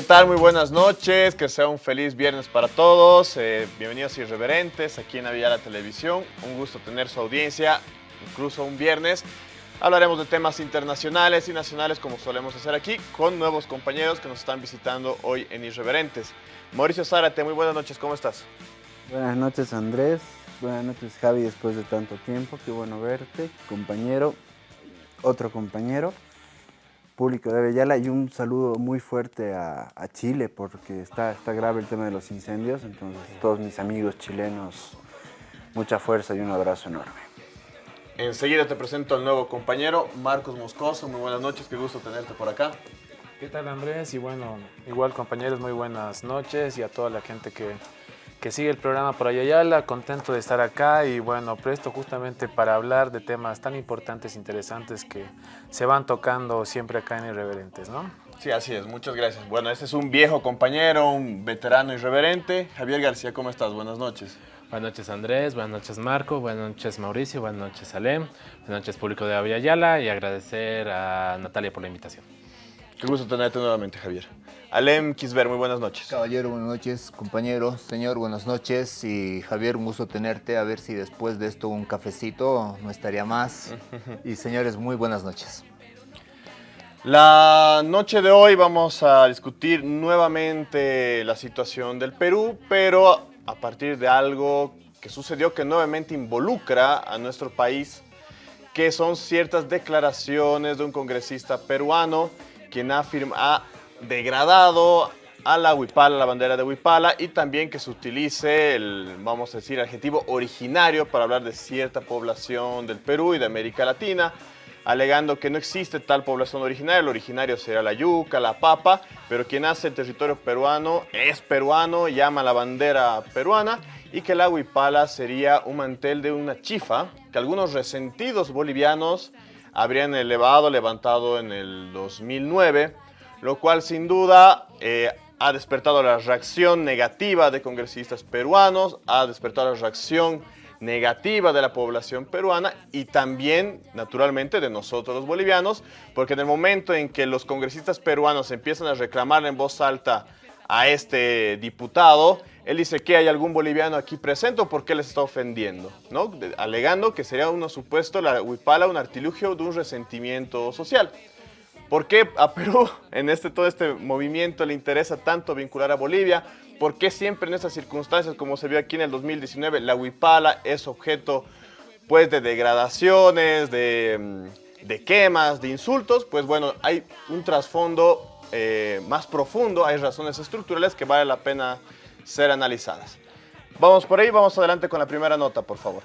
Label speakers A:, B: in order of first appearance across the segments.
A: ¿Qué tal? Muy buenas noches, que sea un feliz viernes para todos. Eh, bienvenidos irreverentes aquí en la Televisión. Un gusto tener su audiencia, incluso un viernes. Hablaremos de temas internacionales y nacionales como solemos hacer aquí con nuevos compañeros que nos están visitando hoy en Irreverentes. Mauricio Zárate, muy buenas noches, ¿cómo estás?
B: Buenas noches Andrés, buenas noches Javi después de tanto tiempo, qué bueno verte, compañero, otro compañero público de Avellala y un saludo muy fuerte a, Chile porque está, está grave el tema de los incendios, entonces todos mis amigos chilenos, mucha fuerza y un abrazo enorme.
A: Enseguida te presento al nuevo compañero, Marcos Moscoso, muy buenas noches, qué gusto tenerte por acá.
C: ¿Qué tal Andrés? Y bueno, igual compañeros, muy buenas noches y a toda la gente que que sigue el programa por Ayayala, contento de estar acá y bueno, presto justamente para hablar de temas tan importantes, interesantes que se van tocando siempre acá en Irreverentes, ¿no?
A: Sí, así es, muchas gracias. Bueno, este es un viejo compañero, un veterano irreverente. Javier García, ¿cómo estás? Buenas noches.
D: Buenas noches Andrés, buenas noches Marco, buenas noches Mauricio, buenas noches Alem, buenas noches público de Ayala y agradecer a Natalia por la invitación.
A: Qué gusto tenerte nuevamente, Javier. Alem Kisber, muy buenas noches.
E: Caballero, buenas noches. Compañero, señor, buenas noches. Y Javier, un gusto tenerte. A ver si después de esto un cafecito no estaría más. y señores, muy buenas noches.
A: La noche de hoy vamos a discutir nuevamente la situación del Perú, pero a partir de algo que sucedió que nuevamente involucra a nuestro país, que son ciertas declaraciones de un congresista peruano quien ha, ha degradado a la huipala, la bandera de huipala, y también que se utilice el, vamos a decir, adjetivo originario para hablar de cierta población del Perú y de América Latina, alegando que no existe tal población originaria, el originario será la yuca, la papa, pero quien hace el territorio peruano es peruano, llama la bandera peruana, y que la huipala sería un mantel de una chifa, que algunos resentidos bolivianos habrían elevado, levantado en el 2009, lo cual sin duda eh, ha despertado la reacción negativa de congresistas peruanos, ha despertado la reacción negativa de la población peruana y también, naturalmente, de nosotros los bolivianos, porque en el momento en que los congresistas peruanos empiezan a reclamar en voz alta a este diputado, él dice que hay algún boliviano aquí presente o por qué les está ofendiendo, ¿no? alegando que sería un supuesto, la huipala, un artilugio de un resentimiento social. ¿Por qué a Perú, en este, todo este movimiento, le interesa tanto vincular a Bolivia? ¿Por qué siempre en estas circunstancias, como se vio aquí en el 2019, la huipala es objeto pues, de degradaciones, de, mm, de quemas, de insultos? Pues bueno, hay un trasfondo eh, más profundo, hay razones estructurales que vale la pena ser analizadas. Vamos por ahí, vamos adelante con la primera nota, por favor.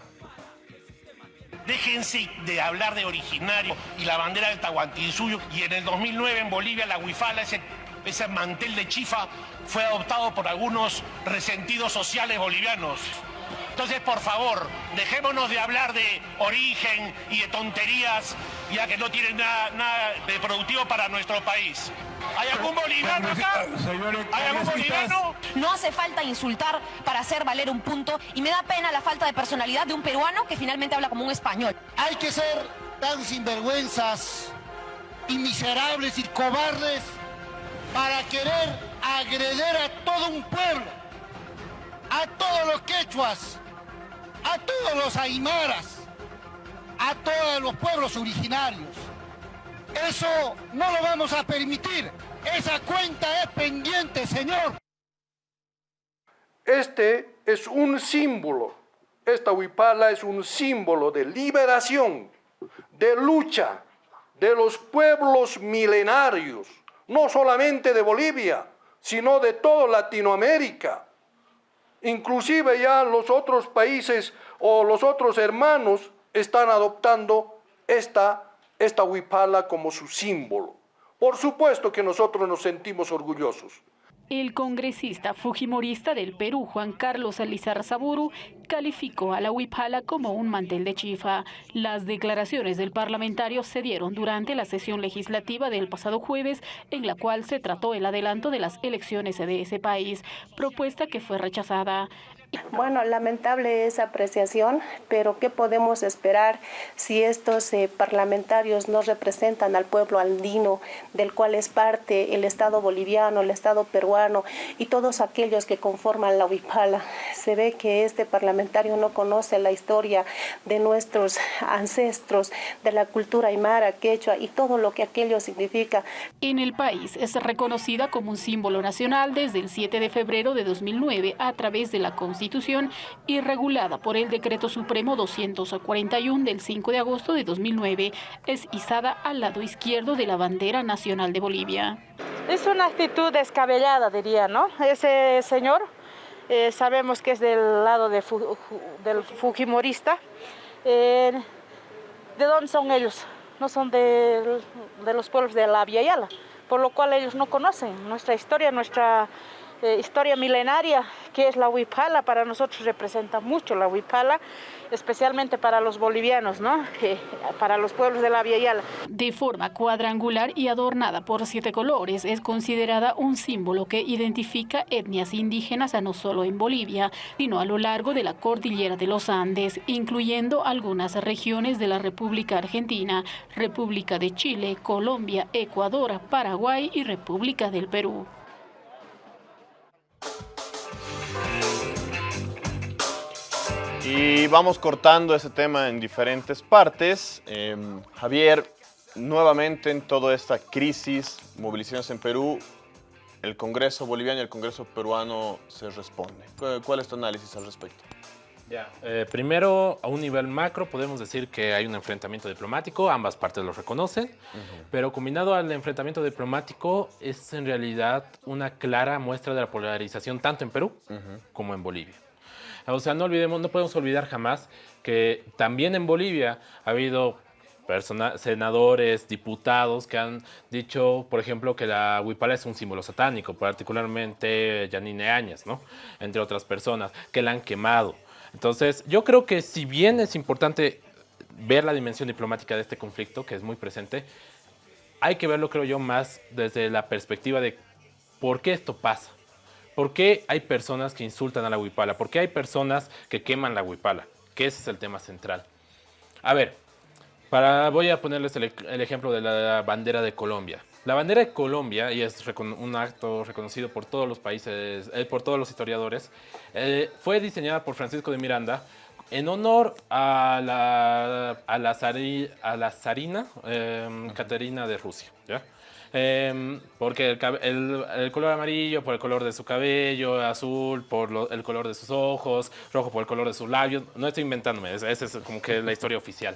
F: Déjense de hablar de originario y la bandera del Tahuantinsuyo. Y en el 2009 en Bolivia la huifala, ese, ese mantel de chifa, fue adoptado por algunos resentidos sociales bolivianos. Entonces, por favor, dejémonos de hablar de origen y de tonterías, ya que no tienen nada, nada de productivo para nuestro país. ¿Hay algún boliviano acá? ¿Hay algún boliviano?
G: No hace falta insultar para hacer valer un punto y me da pena la falta de personalidad de un peruano que finalmente habla como un español.
H: Hay que ser tan sinvergüenzas y miserables y cobardes para querer agreder a todo un pueblo, a todos los quechuas, a todos los aymaras, a todos los pueblos originarios. Eso no lo vamos a permitir. Esa cuenta es pendiente, señor.
I: Este es un símbolo. Esta huipala es un símbolo de liberación, de lucha de los pueblos milenarios, no solamente de Bolivia, sino de toda Latinoamérica. Inclusive ya los otros países o los otros hermanos están adoptando esta, esta huipala como su símbolo. Por supuesto que nosotros nos sentimos orgullosos.
J: El congresista fujimorista del Perú, Juan Carlos Alizar Saburu, calificó a la huipala como un mantel de chifa. Las declaraciones del parlamentario se dieron durante la sesión legislativa del pasado jueves, en la cual se trató el adelanto de las elecciones de ese país, propuesta que fue rechazada.
K: Bueno, lamentable esa apreciación, pero ¿qué podemos esperar si estos eh, parlamentarios no representan al pueblo andino, del cual es parte el Estado boliviano, el Estado peruano y todos aquellos que conforman la Huipala? Se ve que este parlamentario no conoce la historia de nuestros ancestros, de la cultura aymara, quechua y todo lo que aquello significa.
J: En el país es reconocida como un símbolo nacional desde el 7 de febrero de 2009 a través de la Constitución y regulada por el Decreto Supremo 241 del 5 de agosto de 2009. Es izada al lado izquierdo de la bandera nacional de Bolivia.
L: Es una actitud descabellada, diría, ¿no? Ese señor eh, sabemos que es del lado de del Fujimorista. Eh, ¿De dónde son ellos? No son de, de los pueblos de la Via Yala, por lo cual ellos no conocen nuestra historia, nuestra eh, historia milenaria que es la huipala. Para nosotros representa mucho la huipala, especialmente para los bolivianos, ¿no? Eh, para los pueblos de la Via Yala.
J: De forma cuadrangular y adornada por siete colores, es considerada un símbolo que identifica etnias indígenas no solo en Bolivia, sino a lo largo de la cordillera de los Andes, incluyendo algunas regiones de la República Argentina, República de Chile, Colombia, Ecuador, Paraguay y República del Perú.
A: Y vamos cortando ese tema en diferentes partes. Em, Javier, nuevamente en toda esta crisis, movilizaciones en Perú, el Congreso boliviano y el Congreso peruano se responden. ¿Cuál es tu análisis al respecto?
D: Ya, eh, primero, a un nivel macro, podemos decir que hay un enfrentamiento diplomático, ambas partes lo reconocen, pero combinado al enfrentamiento diplomático es en realidad una clara muestra de la polarización tanto en Perú como en Bolivia. O sea, no olvidemos, no podemos olvidar jamás que también en Bolivia ha habido senadores, diputados que han dicho, por ejemplo, que la huipala es un símbolo satánico, particularmente Janine Áñez, ¿no? Entre otras personas, que la han quemado. Entonces, yo creo que si bien es importante ver la dimensión diplomática de este conflicto, que es muy presente, hay que verlo, creo yo, más desde la perspectiva de por qué esto pasa. ¿Por qué hay personas que insultan a la huipala? ¿Por qué hay personas que queman la huipala? Que ese es el tema central. A ver, para, voy a ponerles el, ejemplo de la bandera de Colombia. La bandera de Colombia, y es un acto reconocido por todos los países, eh, por todos los historiadores, eh, fue diseñada por Francisco de Miranda en honor a la, a la, a la zarina em, Caterina de Rusia. ¿ya? Em, porque el, color amarillo por el color de su cabello, azul por el color de sus ojos, rojo por el color de sus labios. No estoy inventándome, esa es como que la historia oficial.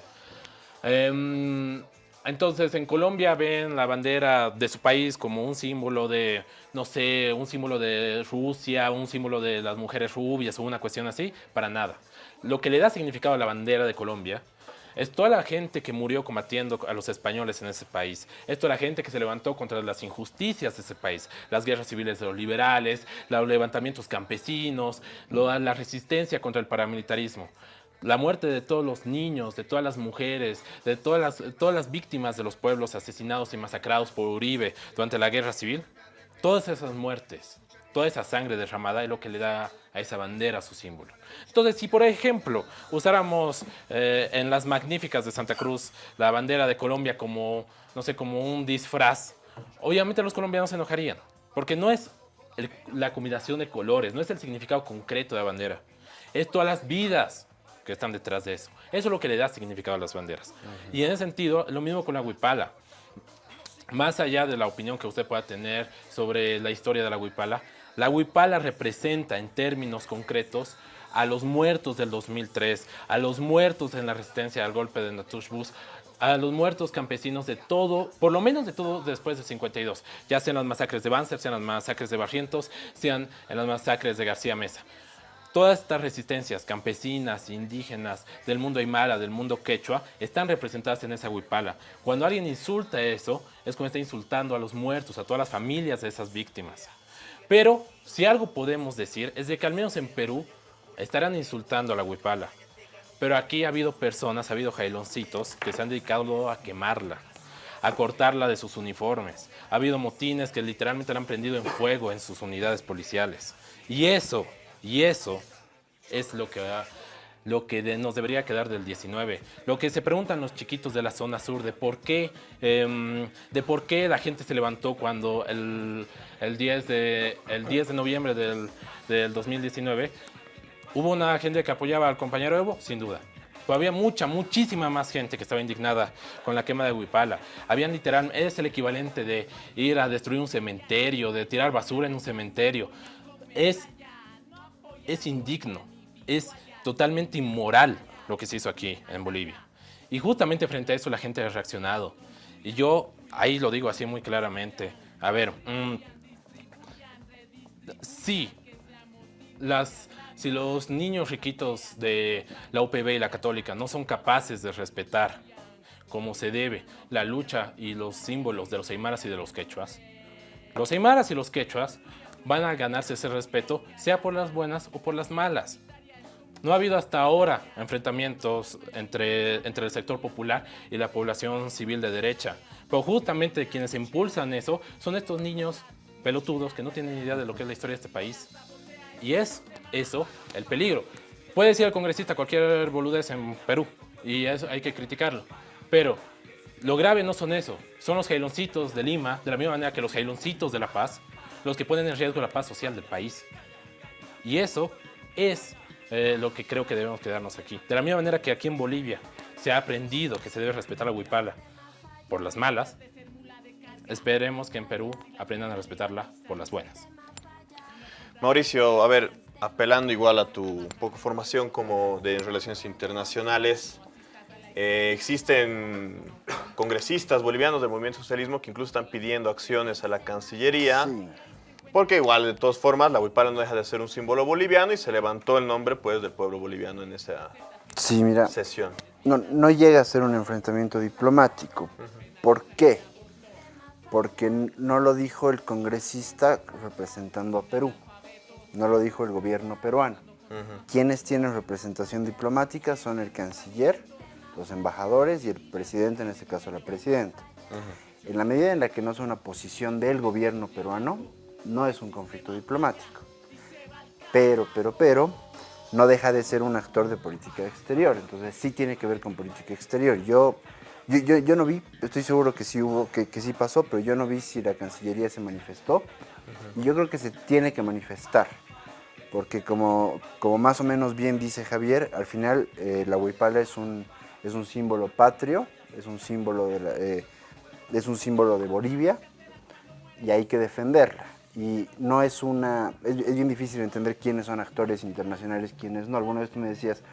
D: Em, entonces, en Colombia ven la bandera de su país como un símbolo de, no sé, un símbolo de Rusia, un símbolo de las mujeres rubias o una cuestión así, para nada. Lo que le da significado a la bandera de Colombia es toda la gente que murió combatiendo a los españoles en ese país. Es toda la gente que se levantó contra las injusticias de ese país. Las guerras civiles de los liberales, los levantamientos campesinos, la resistencia contra el paramilitarismo. La muerte de todos los niños, de todas las mujeres, de todas las, todas las víctimas de los pueblos asesinados y masacrados por Uribe durante la guerra civil. Todas esas muertes, toda esa sangre derramada es lo que le da a esa bandera su símbolo. Entonces, si por ejemplo usáramos eh, en las magníficas de Santa Cruz la bandera de Colombia como, no sé, como un disfraz, obviamente los colombianos se enojarían, porque no es la combinación de colores, no es el significado concreto de la bandera, es todas las vidas que están detrás de eso. Eso es lo que le da significado a las banderas. Y en ese sentido, lo mismo con la huipala. Más allá de la opinión que usted pueda tener sobre la historia de la huipala, la huipala representa en términos concretos a los muertos del 2003, a los muertos en la resistencia al golpe de Natush Bus, a los muertos campesinos de todo, por lo menos de todo después de 52, ya sean las masacres de Banzer, sean las masacres de Barrientos, sean en las masacres de García Mesa. Todas estas resistencias campesinas, indígenas, del mundo aymara, del mundo quechua, están representadas en esa huipala. Cuando alguien insulta eso, es como está insultando a los muertos, a todas las familias de esas víctimas. Pero si algo podemos decir es de que al menos en Perú estarán insultando a la huipala. Pero aquí ha habido personas, ha habido jailoncitos que se han dedicado a quemarla, a cortarla de sus uniformes. Ha habido motines que literalmente la han prendido en fuego en sus unidades policiales. Y eso, y eso es lo que, lo que nos debería quedar del 19. Lo que se preguntan los chiquitos de la zona sur de por qué, em, de por qué la gente se levantó cuando el, el 10, de, el 10 de noviembre del, del 2019 hubo una gente que apoyaba al compañero Evo, sin duda. Pero había mucha, muchísima más gente que estaba indignada con la quema de Huipala. Habían literal, es el equivalente de ir a destruir un cementerio, de tirar basura en un cementerio. Es, es indigno, es totalmente inmoral lo que se hizo aquí en Bolivia. Y justamente frente a eso la gente ha reaccionado. Y yo ahí lo digo así muy claramente. A ver, mm, sí, las, si los niños riquitos de la UPB y la católica no son capaces de respetar como se debe la lucha y los símbolos de los aymaras y de los quechuas, los aymaras y los quechuas van a ganarse ese respeto, sea por las buenas o por las malas. No ha habido hasta ahora enfrentamientos entre, entre el sector popular y la población civil de derecha. Pero justamente quienes impulsan eso son estos niños pelotudos que no tienen idea de lo que es la historia de este país. Y es eso el peligro. Puede decir el congresista cualquier boludez en Perú y eso hay que criticarlo. Pero lo grave no son eso, son los jailoncitos de Lima, de la misma manera que los jailoncitos de La Paz, los que ponen en riesgo la paz social del país. Y eso es eh, lo que creo que debemos quedarnos aquí. De la misma manera que aquí en Bolivia se ha aprendido que se debe respetar la huipala por las malas, esperemos que en Perú aprendan a respetarla por las buenas.
A: Mauricio, a ver, apelando igual a tu poco formación como de relaciones internacionales, eh, existen congresistas bolivianos del movimiento socialismo que incluso están pidiendo acciones a la Cancillería, porque igual de todas formas la huipala no deja de ser un símbolo boliviano y se levantó el nombre pues del pueblo boliviano en esa
B: Sí, mira,
A: sesión.
B: no, no llega a ser un enfrentamiento diplomático. ¿Por qué? Porque no lo dijo el congresista representando a Perú, no lo dijo el gobierno peruano. Quienes tienen representación diplomática son el canciller, los embajadores y el presidente, en este caso la presidenta. En la medida en la que no es una posición del gobierno peruano, no es un conflicto diplomático. Pero, pero, pero, no deja de ser un actor de política exterior. Entonces sí tiene que ver con política exterior. Yo, yo, yo, yo no vi, estoy seguro que sí hubo, que, que sí pasó, pero yo no vi si la Cancillería se manifestó. Y yo creo que se tiene que manifestar. Porque como, como más o menos bien dice Javier, al final eh, la huipala es un, es un símbolo patrio, es un símbolo de, la- eh, es un símbolo de Bolivia y hay que defenderla. Y no es una, es, es bien difícil entender quiénes son actores internacionales, quiénes no. Alguna vez tú me decías,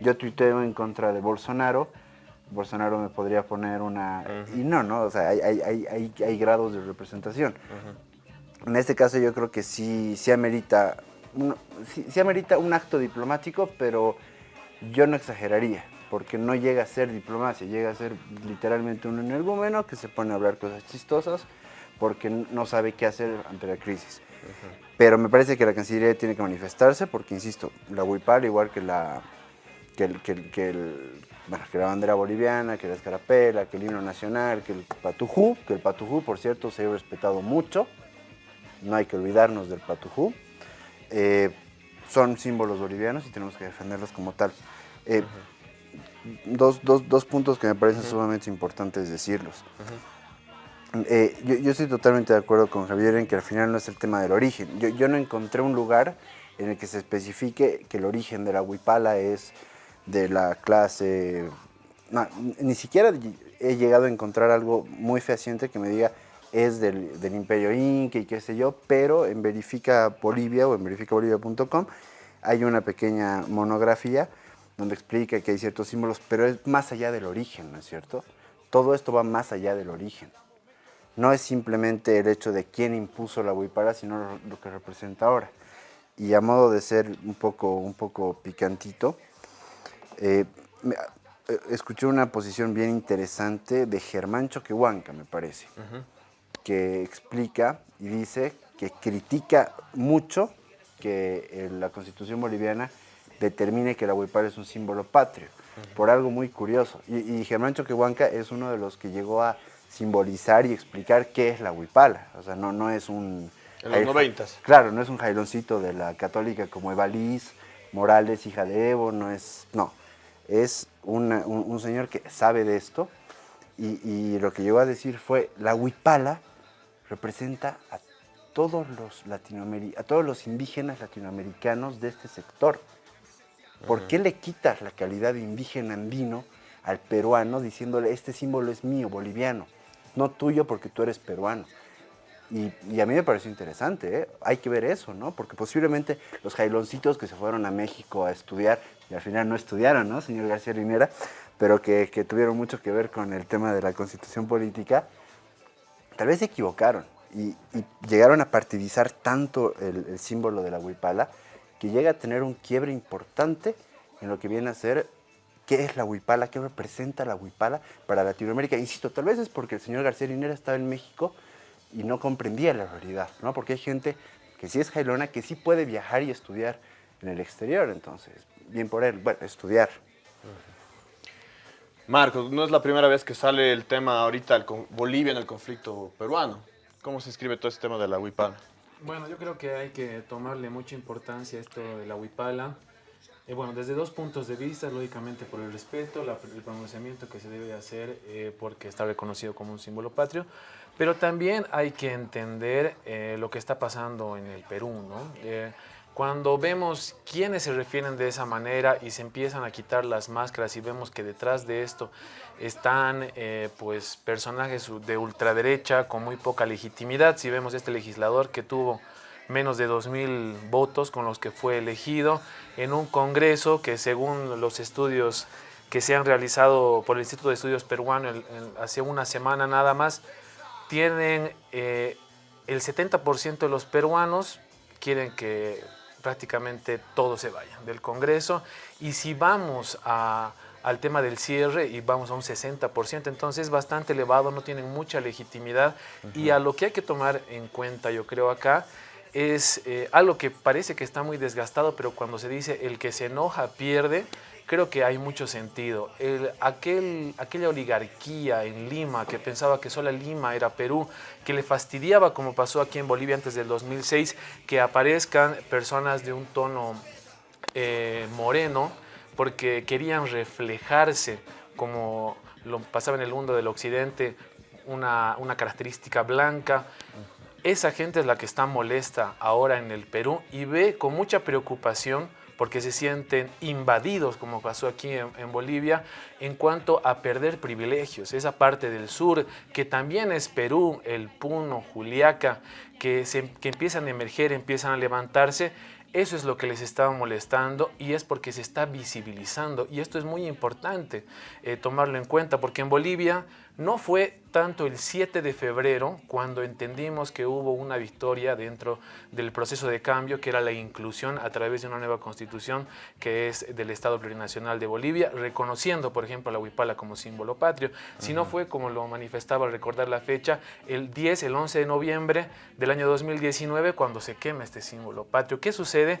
B: yo tuiteo en contra de Bolsonaro, Bolsonaro me podría poner una... Y no, no, o sea, hay, hay, hay, hay, grados de representación. En este caso yo creo que sí, sí amerita, un, sí, sí amerita un acto diplomático, pero yo no exageraría, porque no llega a ser diplomacia, llega a ser literalmente un energúmeno que se pone a hablar cosas chistosas porque no sabe qué hacer ante la crisis. Pero me parece que la Cancillería tiene que manifestarse porque, insisto, la huipala, igual que la, que, el- que el- que el- que la bandera boliviana, que la escarapela, que el himno nacional, que el patujú, que el patujú, por cierto, se ha respetado mucho, no hay que olvidarnos del patujú, eh, son símbolos bolivianos y tenemos que defenderlos como tal. Eh, dos, dos- dos puntos que me parecen sumamente importantes decirlos. Eh, yo, estoy totalmente de acuerdo con Javier en que al final no es el tema del origen. Yo, no encontré un lugar en el que se especifique que el origen de la huipala es de la clase... ni siquiera he llegado a encontrar algo muy fehaciente que me diga es del, del imperio inca y qué sé yo, pero en Verifica Bolivia o en verificabolivia.com hay una pequeña monografía donde explica que hay ciertos símbolos, pero es más allá del origen, ¿no es cierto? Todo esto va más allá del origen no es simplemente el hecho de quién impuso la huipala, sino lo, que representa ahora. Y a modo de ser un poco, un poco picantito, eh, eh, escuché una posición bien interesante de Germán Choquehuanca, me parece, que explica y dice que critica mucho que eh, la constitución boliviana determine que la huipala es un símbolo patrio, por algo muy curioso. Y, y Germán Choquehuanca es uno de los que llegó a simbolizar y explicar qué es la huipala. O sea, no, no es un...
A: En los noventas.
B: Claro, no es un jailoncito de la católica como Eva Liz, Morales, hija de Evo, no es, no, es un, señor que sabe de esto y, lo que llegó a decir fue, la huipala representa a todos los a todos los indígenas latinoamericanos de este sector. ¿Por qué le quitas la calidad de indígena andino al peruano diciéndole este símbolo es mío, boliviano, no tuyo porque tú eres peruano? Y, a mí me pareció interesante, ¿eh? hay que ver eso, ¿no? Porque posiblemente los jailoncitos que se fueron a México a estudiar, y al final no estudiaron, ¿no, señor García Rinera? Pero que, tuvieron mucho que ver con el tema de la constitución política, tal vez se equivocaron y, llegaron a partidizar tanto el, símbolo de la huipala que llega a tener un quiebre importante en lo que viene a ser qué es la huipala, qué representa la huipala para Latinoamérica. Insisto, tal vez es porque el señor García Rinera estaba en México y no comprendía la realidad, ¿no? Porque hay gente que sí es jailona, que sí puede viajar y estudiar en el exterior, entonces, bien por él, bueno, estudiar.
A: Marcos, no es la primera vez que sale el tema ahorita, Bolivia en el conflicto peruano. ¿Cómo se escribe todo este tema de la huipala?
C: Bueno, yo creo que hay que tomarle mucha importancia a esto de la huipala. Eh, bueno, desde dos puntos de vista, lógicamente por el respeto, el pronunciamiento que se debe hacer eh, porque está reconocido como un símbolo patrio, pero también hay que entender eh, lo que está pasando en el Perú, ¿no? Cuando vemos quiénes se refieren de esa manera y se empiezan a quitar las máscaras y vemos que detrás de esto están pues personajes de ultraderecha con muy poca legitimidad, si vemos este legislador que tuvo menos de 2.000 votos con los que fue elegido en un congreso que según los estudios que se han realizado por el Instituto de Estudios Peruano hace una semana nada más, tienen eh, el 70% de los peruanos quieren que prácticamente todo se vaya del Congreso. Y si vamos al tema del cierre y vamos a un 60%, entonces es bastante elevado, no tienen mucha legitimidad. Y a lo que hay que tomar en cuenta yo creo acá es eh, algo que parece que está muy desgastado, pero cuando se dice el que se enoja pierde, creo que hay mucho sentido. aquel, aquella oligarquía en Lima que pensaba que solo Lima era Perú, que le fastidiaba como pasó aquí en Bolivia antes del 2006, que aparezcan personas de un tono eh, moreno porque querían reflejarse como lo pasaba en el mundo del occidente, una, una característica blanca. Esa gente es la que está molesta ahora en el Perú y ve con mucha preocupación porque se sienten invadidos, como pasó aquí en, Bolivia, en cuanto a perder privilegios. Esa parte del sur, que también es Perú, el Puno, Juliaca, que, que empiezan a emerger, empiezan a levantarse, eso es lo que les estaba molestando y es porque se está visibilizando. Y esto es muy importante eh, tomarlo en cuenta porque en Bolivia no fue tanto el 7 de febrero cuando entendimos que hubo una victoria dentro del proceso de cambio que era la inclusión a través de una nueva constitución que es del Estado Plurinacional de Bolivia, reconociendo por ejemplo a la huipala como símbolo patrio, sino fue como lo manifestaba al recordar la fecha, el 10, el 11 de noviembre del año 2019 cuando se quema este símbolo patrio. ¿Qué sucede?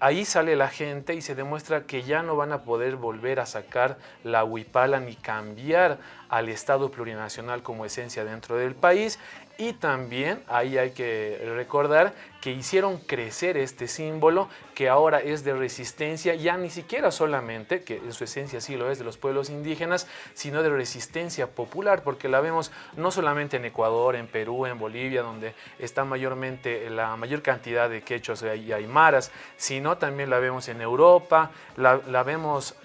C: Ahí sale la gente y se demuestra que ya no van a poder volver a sacar la huipala ni cambiar al Estado plurinacional como esencia dentro del país y también ahí hay que recordar que hicieron crecer este símbolo que ahora es de resistencia, ya ni siquiera solamente, que en su esencia sí lo es de los pueblos indígenas, sino de resistencia popular, porque la vemos no solamente en Ecuador, en Perú, en Bolivia, donde está mayormente la mayor cantidad de quechos y aymaras, sino también la vemos en Europa, la, la vemos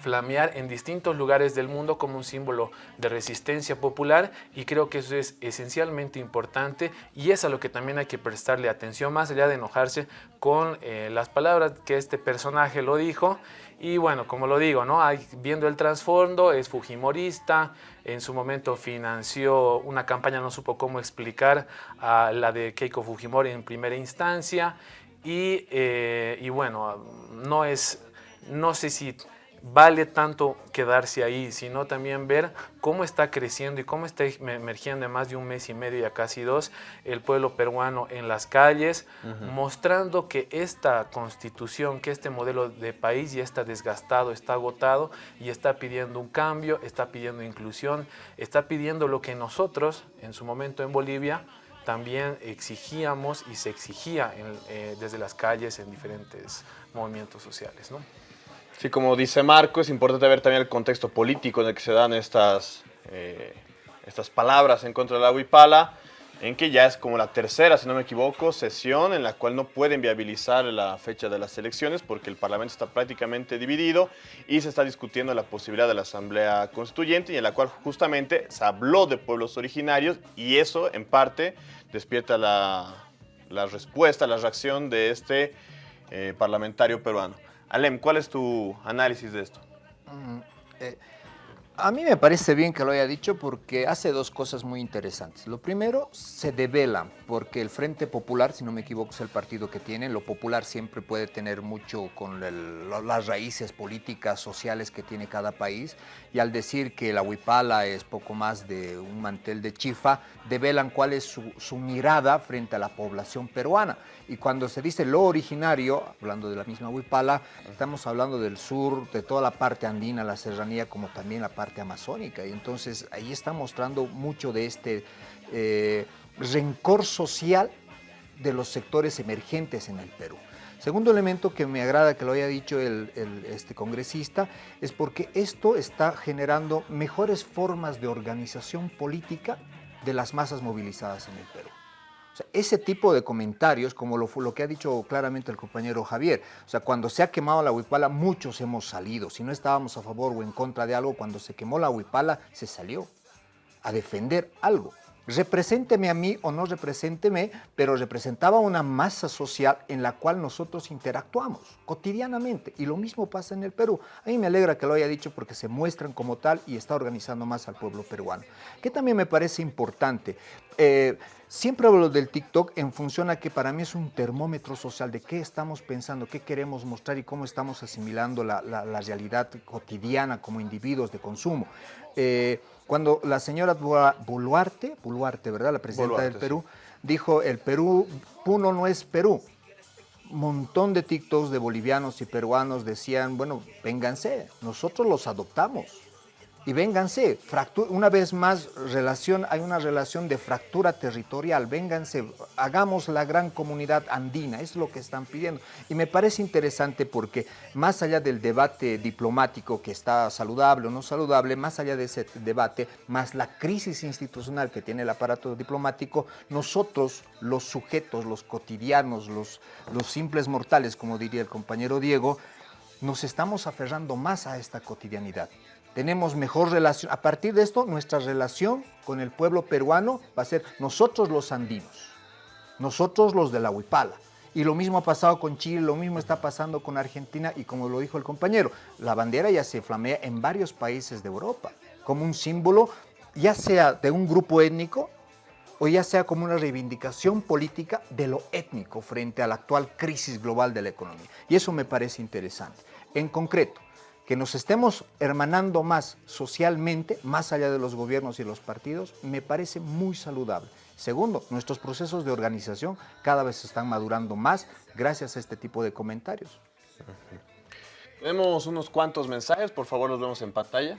C: flamear en distintos lugares del mundo como un símbolo de resistencia popular y creo que eso es esencialmente importante y es a lo que también hay que prestarle atención más allá de enojarse con eh, las palabras que este personaje lo dijo y bueno, como lo digo, ¿no? viendo el trasfondo, es fujimorista, en su momento financió una campaña, no supo cómo explicar a la de Keiko Fujimori en primera instancia y, eh, y bueno, no es, no sé si vale tanto quedarse ahí, sino también ver cómo está creciendo y cómo está emergiendo en más de un mes y medio, ya casi dos, el pueblo peruano en las calles, mostrando que esta constitución, que este modelo de país ya está desgastado, está agotado y está pidiendo un cambio, está pidiendo inclusión, está pidiendo lo que nosotros en su momento en Bolivia también exigíamos y se exigía eh, desde las calles en diferentes movimientos sociales. ¿no?
A: Sí, como dice Marco, es importante ver también el contexto político en el que se dan estas, eh, estas palabras en contra de la Huipala, en que ya es como la tercera, si no me equivoco, sesión en la cual no pueden viabilizar la fecha de las elecciones porque el Parlamento está prácticamente dividido y se está discutiendo la posibilidad de la Asamblea Constituyente y en la cual justamente se habló de pueblos originarios y eso en parte despierta la, la respuesta, la reacción de este eh, parlamentario peruano. Alem, ¿cuál es tu análisis de esto?
E: Mm, eh, a mí me parece bien que lo haya dicho porque hace dos cosas muy interesantes. Lo primero, se devela, porque el Frente Popular, si no me equivoco, es el partido que tiene. Lo popular siempre puede tener mucho con las raíces políticas, sociales que tiene cada país. Y al decir que la huipala es poco más de un mantel de chifa, develan cuál es su, su mirada frente a la población peruana. Y cuando se dice lo originario, hablando de la misma huipala, estamos hablando del sur, de toda la parte andina, la serranía, como también la parte amazónica. Y entonces ahí está mostrando mucho de este eh, rencor social de los sectores emergentes en el Perú. Segundo elemento que me agrada que lo haya dicho el, este congresista es porque esto está generando mejores formas de organización política de las masas movilizadas en el Perú ese tipo de comentarios, como lo, lo, que ha dicho claramente el compañero Javier, o sea, cuando se ha quemado la huipala, muchos hemos salido. Si no estábamos a favor o en contra de algo, cuando se quemó la huipala, se salió a defender algo represénteme a mí o no represénteme, pero representaba una masa social en la cual nosotros interactuamos cotidianamente. Y lo mismo pasa en el Perú. A mí me alegra que lo haya dicho porque se muestran como tal y está organizando más al pueblo peruano. Que también me parece importante. Eh, siempre hablo del TikTok en función a que para mí es un termómetro social de qué estamos pensando, qué queremos mostrar y cómo estamos asimilando la, realidad cotidiana como individuos de consumo. Eh, cuando la señora Boluarte, Boluarte, ¿verdad? La presidenta del Perú, dijo, el Perú, Puno no es Perú. Montón de TikToks de bolivianos y peruanos decían, bueno, vénganse, nosotros los adoptamos y vénganse, una vez más relación, hay una relación de fractura territorial, vénganse, hagamos la gran comunidad andina, es lo que están pidiendo. Y me parece interesante porque más allá del debate diplomático que está saludable o no saludable, más allá de ese debate, más la crisis institucional que tiene el aparato diplomático, nosotros los sujetos, los cotidianos, los, los simples mortales, como diría el compañero Diego, nos estamos aferrando más a esta cotidianidad tenemos mejor relación. A partir de esto, nuestra relación con el pueblo peruano va a ser nosotros los andinos, nosotros los de la Huipala. Y lo mismo ha pasado con Chile, lo mismo está pasando con Argentina y como lo dijo el compañero, la bandera ya se flamea en varios países de Europa como un símbolo ya sea de un grupo étnico o ya sea como una reivindicación política de lo étnico frente a la actual crisis global de la economía. Y eso me parece interesante. En concreto, que nos estemos hermanando más socialmente, más allá de los gobiernos y los partidos, me parece muy saludable. Segundo, nuestros procesos de organización cada vez están madurando más gracias a este tipo de comentarios.
A: Tenemos unos cuantos mensajes, por favor los vemos en pantalla.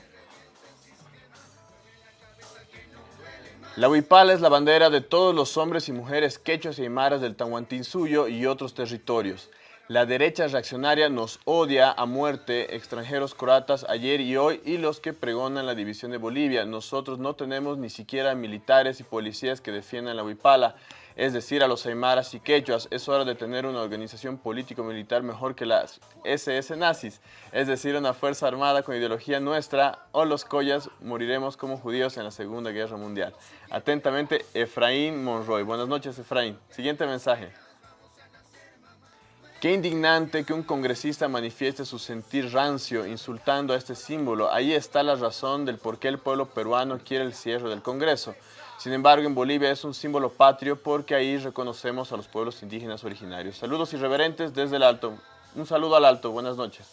A: La huipala es la bandera de todos los hombres y mujeres quechos y aymaras del Tahuantinsuyo y otros territorios. La derecha reaccionaria nos odia a muerte, extranjeros croatas ayer y hoy y los que pregonan la división de Bolivia. Nosotros no tenemos ni siquiera militares y policías que defiendan la huipala, es decir, a los aymaras y quechuas. Es hora de tener una organización político-militar mejor que las SS nazis, es decir, una fuerza armada con ideología nuestra o los collas moriremos como judíos en la Segunda Guerra Mundial. Atentamente, Efraín Monroy. Buenas noches, Efraín. Siguiente mensaje. Qué indignante que un congresista manifieste su sentir rancio insultando a este símbolo. Ahí está la razón del por qué el pueblo peruano quiere el cierre del Congreso. Sin embargo, en Bolivia es un símbolo patrio porque ahí reconocemos a los pueblos indígenas originarios. Saludos irreverentes desde el Alto. Un saludo al Alto. Buenas noches.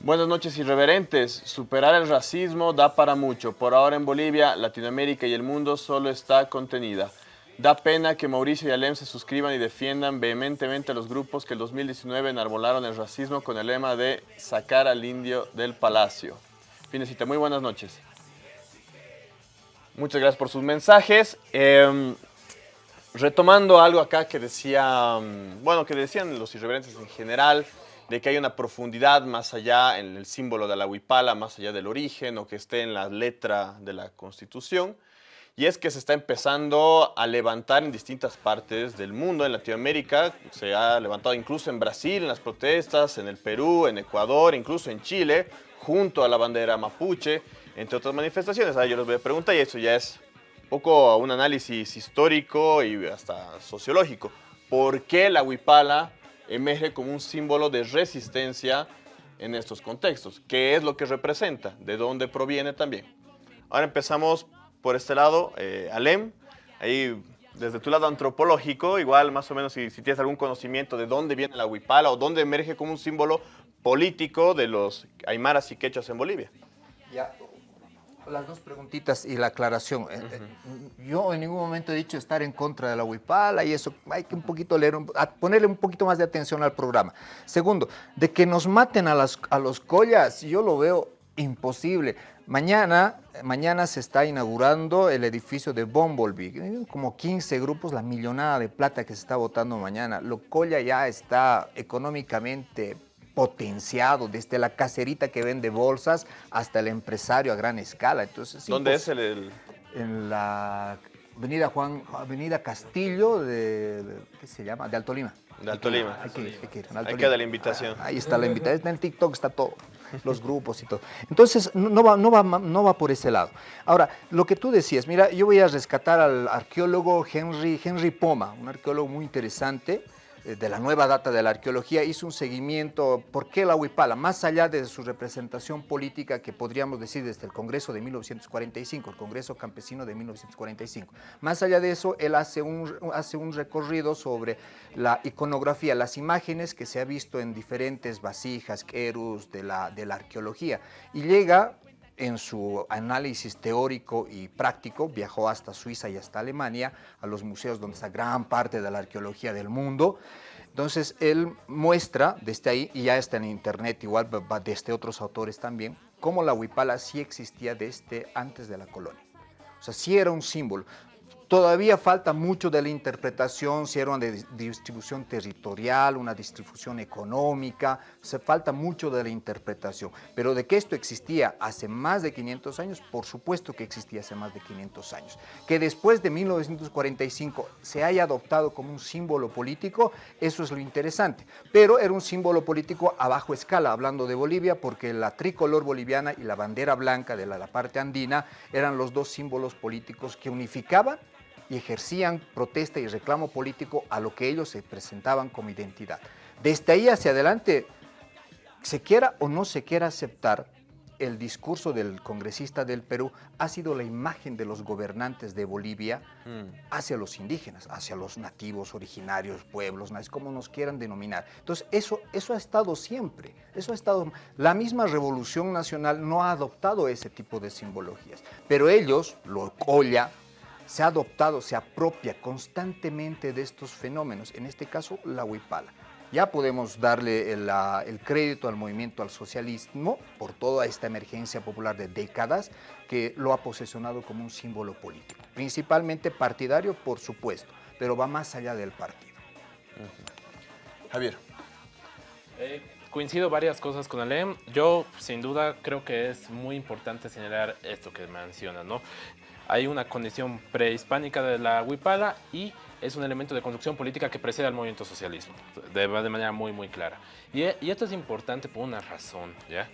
A: Buenas noches irreverentes. Superar el racismo da para mucho. Por ahora en Bolivia, Latinoamérica y el mundo solo está contenida. Da pena que Mauricio y Alem se suscriban y defiendan vehementemente a los grupos que el 2019 enarbolaron el racismo con el lema de sacar al indio del palacio. Finecita, muy buenas noches. Muchas gracias por sus mensajes. Eh, retomando algo acá que decía, mm, bueno, que decían los irreverentes en general, de que hay una profundidad más allá en el símbolo de la huipala, más allá del origen o que esté en la letra de la Constitución. Y es que se está empezando a levantar en distintas partes del mundo, en Latinoamérica, se ha levantado incluso en Brasil, en las protestas, en el Perú, en Ecuador, incluso en Chile, junto a la bandera mapuche, entre otras manifestaciones. Ahora yo les voy a preguntar, y eso ya es un poco un análisis histórico y hasta sociológico. ¿Por qué la huipala emerge como un símbolo de resistencia en estos contextos? ¿Qué es lo que representa? ¿De dónde proviene también? Ahora empezamos por este lado, eh, Alem, ahí desde tu lado antropológico, igual más o menos si, tienes algún conocimiento de dónde viene la huipala o dónde emerge como un símbolo político de los aymaras y quechas en Bolivia.
E: Ya, las dos preguntitas y la aclaración. Uh -huh. Yo en ningún momento he dicho estar en contra de la huipala y eso, hay que un poquito leer, ponerle un poquito más de atención al programa. Segundo, de que nos maten a, a los collas, yo lo veo imposible. Mañana, mañana se está inaugurando el edificio de Bumblebee, como 15 grupos, la millonada de plata que se está votando mañana. Lo Colla ya está económicamente potenciado, desde la caserita que vende bolsas hasta el empresario a gran escala. Entonces,
A: ¿Dónde es el, el...?
E: En la avenida Juan, avenida Castillo de, de, ¿qué se llama? De Alto Lima.
A: De Alto Lima.
E: Hay que hay que ir.
A: Hay que dar la invitación.
E: Ah, ahí está la invitación, en el TikTok está todo los grupos y todo. Entonces, no va, no, va, no va por ese lado. Ahora, lo que tú decías, mira, yo voy a rescatar al arqueólogo Henry, Henry Poma, un arqueólogo muy interesante, de la nueva data de la arqueología, hizo un seguimiento, ¿por qué la huipala? Más allá de su representación política que podríamos decir desde el Congreso de 1945, el Congreso Campesino de 1945. Más allá de eso, él hace un, hace un recorrido sobre la iconografía, las imágenes que se ha visto en diferentes vasijas, querus de la, de la arqueología, y llega en su análisis teórico y práctico, viajó hasta Suiza y hasta Alemania, a los museos donde está gran parte de la arqueología del mundo. Entonces, él muestra desde ahí, y ya está en internet, igual desde otros autores también, cómo la huipala sí existía desde antes de la colonia. O sea, sí era un símbolo. Todavía falta mucho de la interpretación, si era una distribución territorial, una distribución económica, se falta mucho de la interpretación. Pero de que esto existía hace más de 500 años, por supuesto que existía hace más de 500 años. Que después de 1945 se haya adoptado como un símbolo político, eso es lo interesante. Pero era un símbolo político a bajo escala, hablando de Bolivia, porque la tricolor boliviana y la bandera blanca de la, la parte andina eran los dos símbolos políticos que unificaban y ejercían protesta y reclamo político a lo que ellos se presentaban como identidad. Desde ahí hacia adelante, se quiera o no se quiera aceptar, el discurso del congresista del Perú ha sido la imagen de los gobernantes de Bolivia mm. hacia los indígenas, hacia los nativos, originarios, pueblos, como nos quieran denominar. Entonces, eso, eso ha estado siempre, eso ha estado... La misma Revolución Nacional no ha adoptado ese tipo de simbologías, pero ellos, lo Colla, se ha adoptado, se apropia constantemente de estos fenómenos, en este caso la huipala. Ya podemos darle el, el, crédito al movimiento al socialismo por toda esta emergencia popular de décadas que lo ha posesionado como un símbolo político, principalmente partidario, por supuesto, pero va más allá del partido.
A: Uh -huh. Javier.
D: Eh, coincido varias cosas con Alem. Yo, sin duda, creo que es muy importante señalar esto que menciona, ¿no? Hay una condición prehispánica de la huipala y es un elemento de construcción política que precede al movimiento socialismo, de, de manera muy, muy clara. Y, y, esto es importante por una razón, ¿ya?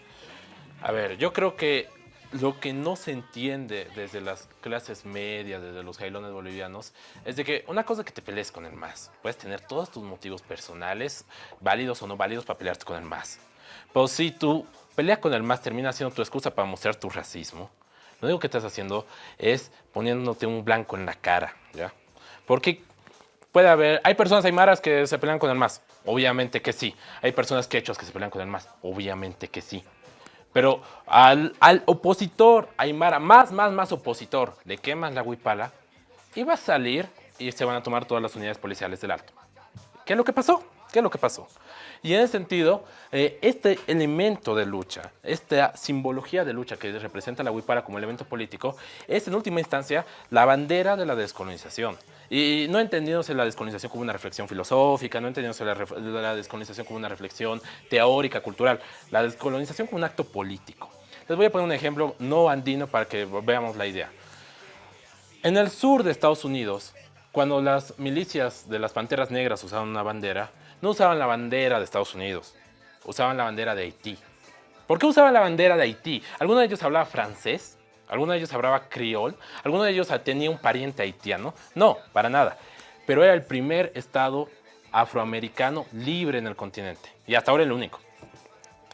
D: A ver, yo creo que lo que no se entiende desde las clases medias, desde los jailones bolivianos, es de que una cosa que te pelees con el MAS. Puedes tener todos tus motivos personales, válidos o no válidos, para pelearte con el MAS. Pero si tu pelea con el MAS termina siendo tu excusa para mostrar tu racismo, lo único que estás haciendo es poniéndote un blanco en la cara, ¿ya? Porque puede haber, hay personas aymaras que se pelean con el MAS, obviamente que sí. Hay personas quechos que se pelean con el MAS, obviamente que sí. Pero al, al opositor aymara, más, más, más opositor, le quemas la huipala y va a salir y se van a tomar todas las unidades policiales del alto. ¿Qué es lo que pasó? ¿Qué es lo que pasó? Y en ese sentido, eh, este elemento de lucha, esta simbología de lucha que representa la huipala como elemento político, es en última instancia la bandera de la descolonización. Y no entendiéndose la descolonización como una reflexión filosófica, no entendiéndose la, la descolonización como una reflexión teórica, cultural, la descolonización como un acto político. Les voy a poner un ejemplo no andino para que veamos la idea. En el sur de Estados Unidos, cuando las milicias de las Panteras Negras usaban una bandera, no usaban la bandera de Estados Unidos, usaban la bandera de Haití. ¿Por qué usaban la bandera de Haití? ¿Alguno de ellos hablaba francés? ¿Alguno de ellos hablaba criol? ¿Alguno de ellos tenía un pariente haitiano? No, para nada. Pero era el primer estado afroamericano libre en el continente. Y hasta ahora el único.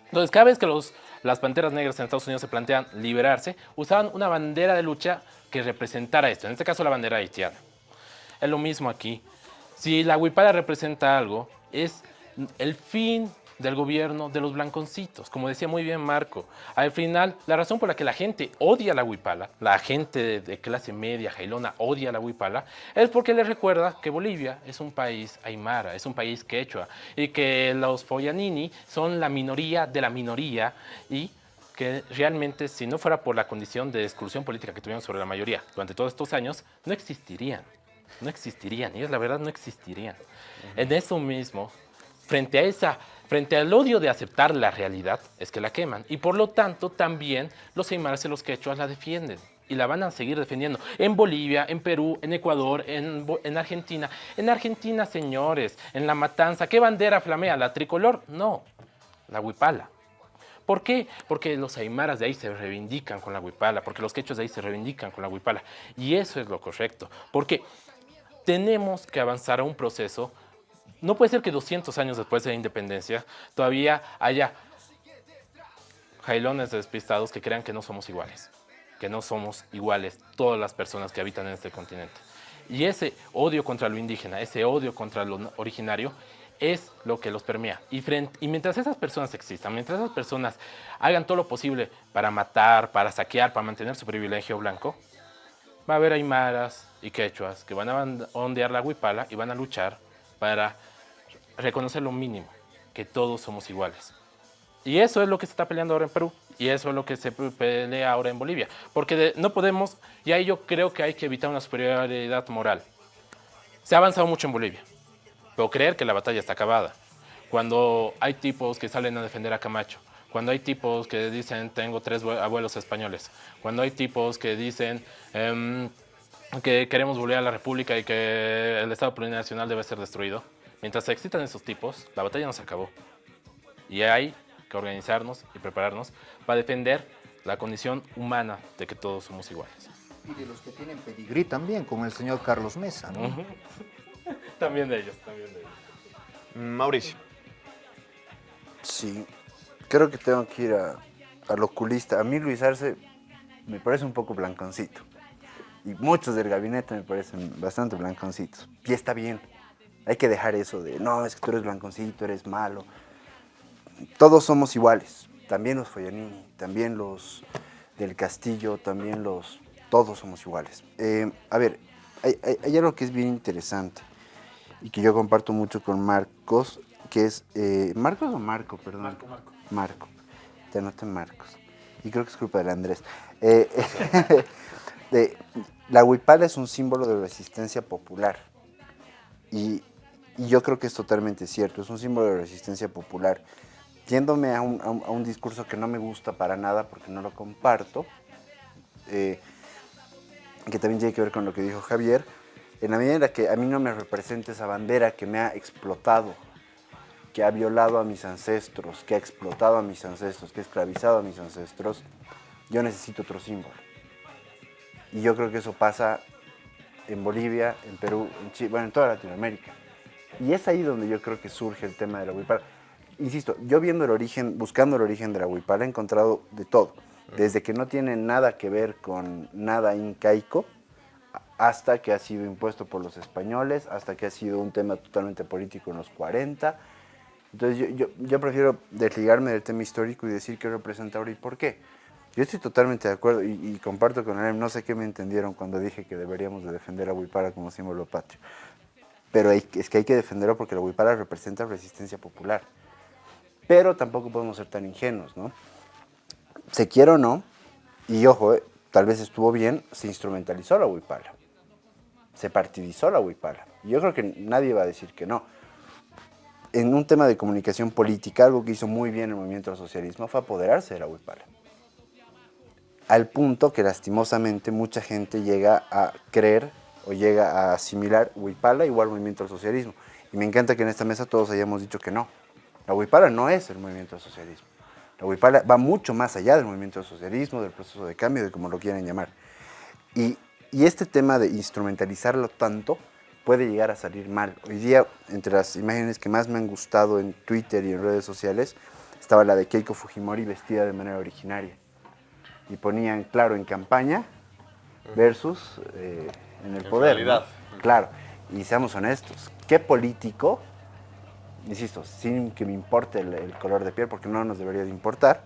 D: Entonces, cada vez que los, las Panteras Negras en Estados Unidos se plantean liberarse, usaban una bandera de lucha que representara esto. En este caso, la bandera haitiana. Es lo mismo aquí. Si la huipala representa algo, es el fin del gobierno de los blanconcitos, como decía muy bien Marco. Al final, la razón por la que la gente odia la huipala, la gente de, clase media, jailona, odia la huipala, es porque les recuerda que Bolivia es un país aymara, es un país quechua, y que los Foyanini son la minoría de la minoría, y que realmente si no fuera por la condición de exclusión política que tuvieron sobre la mayoría durante todos estos años, no existirían no existirían, ellos la verdad no existirían. En eso mismo, frente a esa, frente al odio de aceptar la realidad, es que la queman. Y por lo tanto, también los aymaras y los quechuas la defienden. Y la van a seguir defendiendo en Bolivia, en Perú, en Ecuador, en, en Argentina. En Argentina, señores, en La Matanza, ¿qué bandera flamea? ¿La tricolor? No, la huipala. ¿Por qué? Porque los aymaras de ahí se reivindican con la huipala, porque los quechos de ahí se reivindican con la huipala. Y eso es lo correcto. Porque tenemos que avanzar a un proceso. No puede ser que 200 años después de la independencia todavía haya jailones despistados que crean que no somos iguales, que no somos iguales todas las personas que habitan en este continente. Y ese odio contra lo indígena, ese odio contra lo originario, es lo que los permea. Y, mientras esas personas existan, mientras esas personas hagan todo lo posible para matar, para saquear, para mantener su privilegio blanco, va a haber aymaras y quechuas que van a ondear la huipala y van a luchar para reconocer lo mínimo, que todos somos iguales. Y eso es lo que se está peleando ahora en Perú y eso es lo que se pelea ahora en Bolivia. Porque no podemos, y ahí yo creo que hay que evitar una superioridad moral. Se ha avanzado mucho en Bolivia, pero creer que la batalla está acabada. Cuando hay tipos que salen a defender a Camacho, cuando hay tipos que dicen tengo tres abuelos españoles, cuando hay tipos que dicen em, que queremos volver a la república y que el Estado plurinacional debe ser destruido, mientras existan esos tipos, la batalla no se acabó. Y hay que organizarnos y prepararnos para defender la condición humana de que todos somos iguales.
E: Y de los que tienen pedigrí también, como el señor Carlos Mesa, ¿no?
D: también de ellos, también de ellos.
A: Mauricio.
B: Sí, creo que tengo que ir al oculista. A mí Luis Arce me parece un poco blanconcito. Y muchos del gabinete me parecen bastante blanconcitos. Y está bien. Hay que dejar eso de, no, es que tú eres blanconcito, eres malo. Todos somos iguales. También los Foyanini, también los del Castillo, también los... Todos somos iguales. Eh, a ver, hay, hay, algo que es bien interesante y que yo comparto mucho con Marcos, que es... Eh, ¿Marcos o Marco? Perdón.
C: Marco, Marco.
B: Marco. Te anoté Marcos. Y creo que es culpa del Andrés. Eh, de, la huipala es un símbolo de resistencia popular. Y, yo creo que es totalmente cierto. Es un símbolo de resistencia popular. Tiéndome a un, discurso que no me gusta para nada porque no lo comparto, eh, que también tiene que ver con lo que dijo Javier, en la medida en que a mí no me representa esa bandera que me ha explotado que ha violado a mis ancestros, que ha explotado a mis ancestros, que ha esclavizado a mis ancestros, yo necesito otro símbolo. Y yo creo que eso pasa en Bolivia, en Perú, en Chile, bueno, en toda Latinoamérica. Y es ahí donde yo creo que surge el tema de la huipala. Insisto, yo viendo el origen, buscando el origen de la huipala, he encontrado de todo. Desde que no tiene nada que ver con nada incaico, hasta que ha sido impuesto por los españoles, hasta que ha sido un tema totalmente político en los 40, entonces yo, yo, prefiero desligarme del tema histórico y decir qué representa ahora y por qué. Yo estoy totalmente de acuerdo y, comparto con él, no sé qué me entendieron cuando dije que deberíamos de defender a Huipara como símbolo patrio. Pero hay- es que hay que defenderlo porque la huipala representa resistencia popular. Pero tampoco podemos ser tan ingenuos, ¿no? Se quiera o no, y ojo, eh, tal vez estuvo bien, se instrumentalizó la huipala. Se partidizó la huipala. Yo creo que nadie va a decir que no. En un tema de comunicación política, algo que hizo muy bien el movimiento del socialismo fue apoderarse de la huipala. Al punto que lastimosamente mucha gente llega a creer o llega a asimilar huipala igual movimiento del socialismo. Y me encanta que en esta mesa todos hayamos dicho que no. La huipala no es el movimiento del socialismo. La huipala va mucho más allá del movimiento del socialismo, del proceso de cambio, de como lo quieran llamar. Y, y este tema de instrumentalizarlo tanto puede llegar a salir mal. Hoy día, entre las imágenes que más me han gustado en Twitter y en redes sociales, estaba la de Keiko Fujimori vestida de manera originaria. Y ponían, claro, en campaña versus eh, en el
A: En
B: poder. Claro. Y seamos honestos, ¿qué político, insisto, sin que me importe el, el color de piel, porque no nos debería de importar,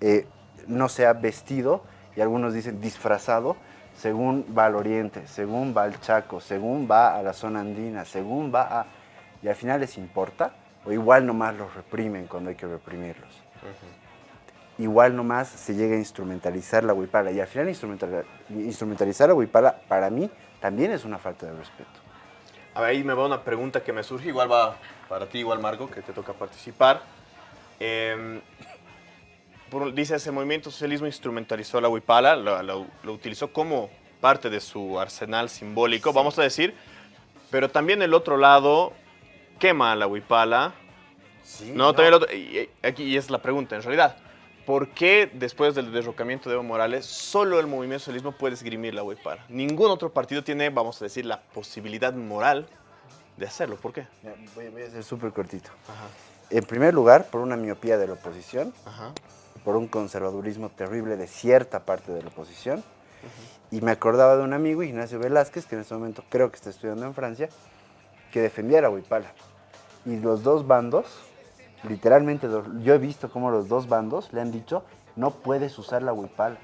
B: eh, no se ha vestido, y algunos dicen disfrazado, según va al oriente, según va al Chaco, según va a la zona andina, según va a... Y al final les importa, o igual nomás los reprimen cuando hay que reprimirlos. Igual nomás se llega a instrumentalizar la huipala, y al final instrumental- instrumentalizar la huipala para mí también es una falta de respeto.
A: A ver, ahí me va una pregunta que me surge, igual va para ti, igual Marco, que te toca participar. Eh, por- dice, ese movimiento socialismo instrumentalizó la huipala, lo, lo- lo utilizó como parte de su arsenal simbólico, vamos a decir, pero también el otro lado quema a la huipala. no, también el otro, y aquí y es la pregunta, en realidad. ¿Por qué después del derrocamiento de Evo Morales solo el movimiento socialismo puede esgrimir la huipala? Ningún otro partido tiene, vamos a decir, la posibilidad moral de hacerlo. ¿Por qué?
B: Voy, voy a ser súper cortito. En primer lugar, por una miopía de la oposición, por un conservadurismo terrible de cierta parte de la oposición. Y me acordaba de un amigo, Ignacio Velázquez, que en este momento creo que está estudiando en Francia, que defendía a la Huipala. Y los dos bandos, literalmente, yo he visto cómo los dos bandos le han dicho, no puedes usar la Huipala.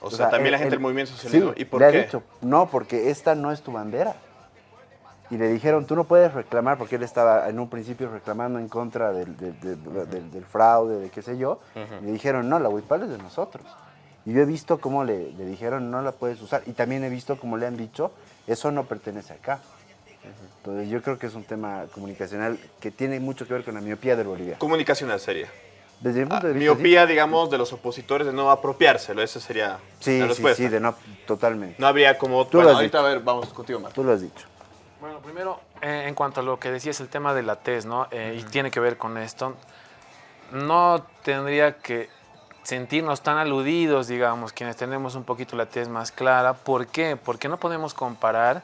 A: O sea, también la
B: el-
A: gente del
B: el-
A: movimiento socialismo.
B: sí,
A: ¿Y por
B: le
A: qué?
B: ha dicho, no, porque esta no es tu bandera. Y le dijeron, tú no puedes reclamar, porque él estaba en un principio reclamando en contra del, del- del- del- del fraude, de qué sé yo. Le dijeron, no, la huipala es de nosotros. Y yo he visto cómo le, le dijeron, no la puedes usar. Y también he visto cómo le han dicho, eso no pertenece acá. Entonces yo creo que es un tema comunicacional que tiene mucho que ver con la miopía del Bolivia.
A: Comunicacional sería.
B: Desde mi punto de vista, sí.
A: Miopía, digamos, de los opositores de no apropiárselo. Esa sería
B: Sí,
A: la
B: sí,
A: respuesta.
B: sí, de no, totalmente.
A: No habría como...
B: Tú lo
A: bueno,
B: has
A: ahorita
B: dicho.
A: a ver, vamos contigo, Marco.
B: Tú lo has dicho.
C: Bueno, primero, eh, en cuanto a lo que decías, el tema de la TES, ¿no? Eh, Y tiene que ver con esto. No tendría que sentirnos tan aludidos, digamos, quienes tenemos un poquito la TES más clara. ¿Por qué? Porque no podemos comparar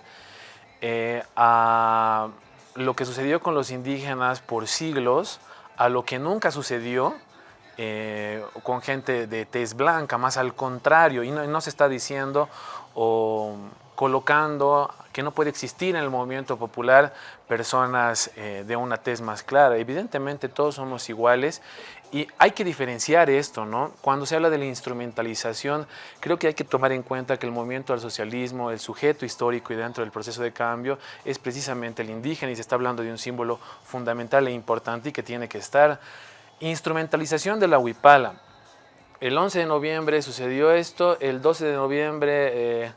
C: eh, a lo que sucedió con los indígenas por siglos a lo que nunca sucedió eh, con gente de tez blanca, más al contrario, y no, se está diciendo o colocando que no puede existir en el movimiento popular personas eh, de una tez más clara. Evidentemente todos somos iguales y hay que diferenciar esto, ¿no? Cuando se habla de la instrumentalización, creo que hay que tomar en cuenta que el movimiento al socialismo, el sujeto histórico y dentro del proceso de cambio es precisamente el indígena y se está hablando de un símbolo fundamental e importante y que tiene que estar. Instrumentalización de la huipala. El 11 de noviembre sucedió esto, el 12 de noviembre eh,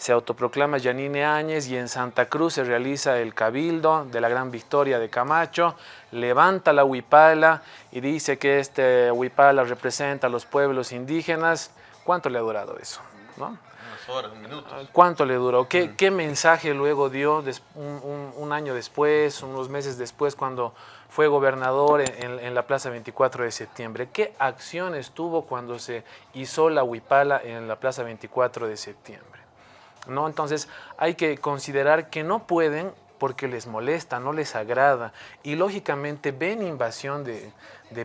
C: se autoproclama Yanine Áñez y en Santa Cruz se realiza el cabildo de la gran victoria de Camacho, levanta la huipala y dice que este huipala representa a los pueblos indígenas. ¿Cuánto le ha durado eso? ¿no?
A: Unas horas, minutos.
C: ¿Cuánto le duró? ¿Qué, qué mensaje luego dio un, un- un año después, unos meses después, cuando fue gobernador en, en- en la Plaza 24 de septiembre? ¿Qué acciones tuvo cuando se hizo la huipala en la Plaza 24 de septiembre? ¿No? Entonces hay que considerar que no pueden porque les molesta, no les agrada y lógicamente ven invasión de,